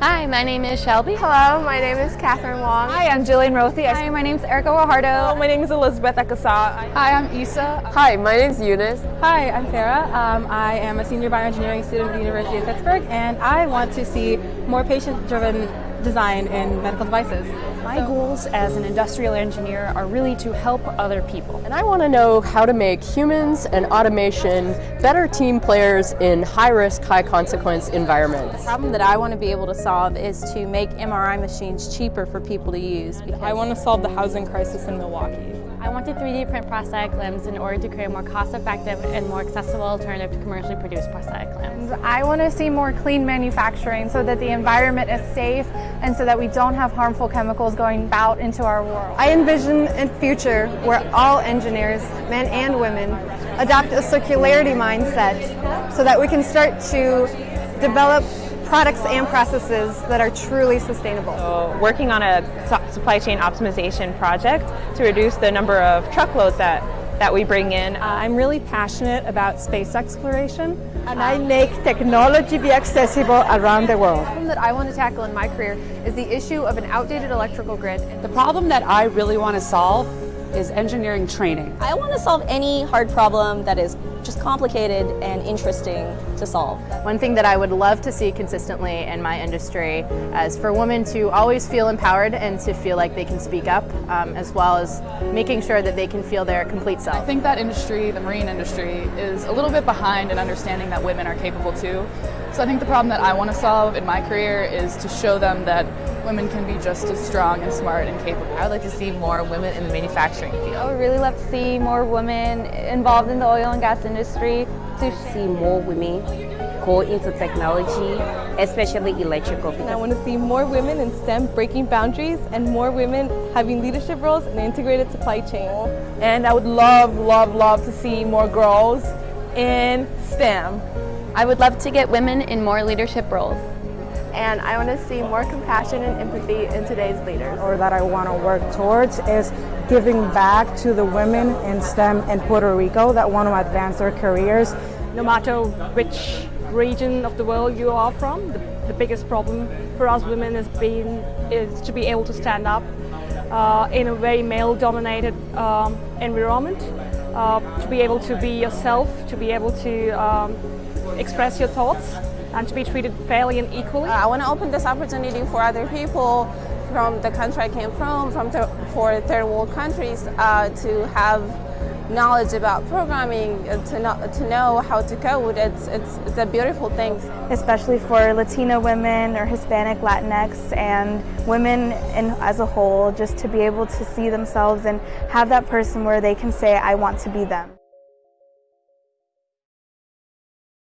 Hi, my name is Shelby. Hello, my name is Catherine Wong. Hi, I'm Jillian Rothi. Hi, my name is Erica Guajardo. Hello, my name is Elizabeth Akasa. Hi, I'm Isa. Hi, my name is Eunice. Hi, I'm Farah. Um, I am a senior bioengineering student at the University of Pittsburgh, and I want to see more patient-driven design in medical devices. My so, goals as an industrial engineer are really to help other people. And I want to know how to make humans and automation better team players in high-risk, high-consequence environments. The problem that I want to be able to solve is to make MRI machines cheaper for people to use. I want to solve the housing crisis in Milwaukee. I want to 3D print prosthetic limbs in order to create a more cost-effective and more accessible alternative to commercially produced prosthetic limbs. I want to see more clean manufacturing so that the environment is safe and so that we don't have harmful chemicals going out into our world. I envision a future where all engineers, men and women, adopt a circularity mindset so that we can start to develop products and processes that are truly sustainable. So working on a supply chain optimization project to reduce the number of truckloads that, that we bring in. Uh, I'm really passionate about space exploration. And I make technology be accessible around the world. The problem that I want to tackle in my career is the issue of an outdated electrical grid. The problem that I really want to solve is engineering training. I want to solve any hard problem that is just complicated and interesting to solve. One thing that I would love to see consistently in my industry is for women to always feel empowered and to feel like they can speak up, um, as well as making sure that they can feel their complete self. I think that industry, the marine industry, is a little bit behind in understanding that women are capable too. So I think the problem that I want to solve in my career is to show them that women can be just as strong and smart and capable. I would like to see more women in the manufacturing field. I would really love to see more women involved in the oil and gas industry. Industry to see more women go into technology, especially electrical. And I want to see more women in STEM breaking boundaries and more women having leadership roles in integrated supply chain. And I would love, love, love to see more girls in STEM. I would love to get women in more leadership roles. And I want to see more compassion and empathy in today's leaders. Or that I want to work towards is giving back to the women in STEM in Puerto Rico that want to advance their careers. No matter which region of the world you are from, the, the biggest problem for us women is, being, is to be able to stand up uh, in a very male-dominated um, environment, uh, to be able to be yourself, to be able to um, express your thoughts and to be treated fairly and equally. Uh, I want to open this opportunity for other people from the country I came from, from th for third world countries, uh, to have knowledge about programming, uh, to, know, to know how to code. It's, it's, it's a beautiful thing. Especially for Latina women or Hispanic, Latinx, and women in, as a whole, just to be able to see themselves and have that person where they can say, I want to be them.